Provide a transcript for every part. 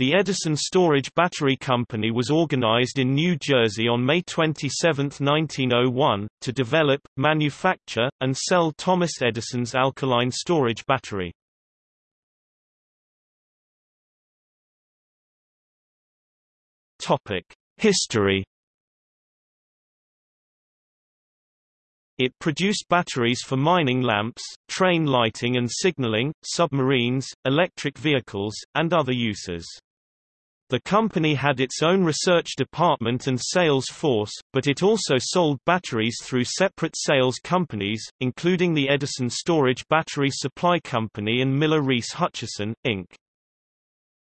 The Edison Storage Battery Company was organized in New Jersey on May 27, 1901, to develop, manufacture, and sell Thomas Edison's alkaline storage battery. History It produced batteries for mining lamps, train lighting and signaling, submarines, electric vehicles, and other uses. The company had its own research department and sales force, but it also sold batteries through separate sales companies, including the Edison Storage Battery Supply Company and Miller Reese Hutchison, Inc.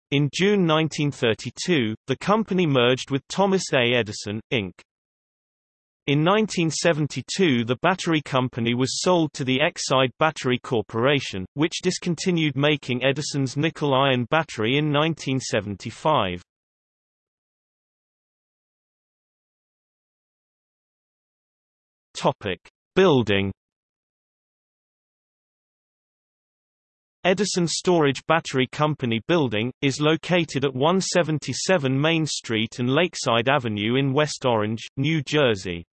In June 1932, the company merged with Thomas A. Edison, Inc. In 1972 the battery company was sold to the Exide Battery Corporation, which discontinued making Edison's nickel-iron battery in 1975. Topic: Building. Edison Storage Battery Company Building, is located at 177 Main Street and Lakeside Avenue in West Orange, New Jersey.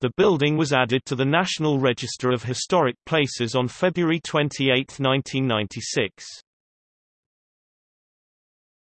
The building was added to the National Register of Historic Places on February 28, 1996.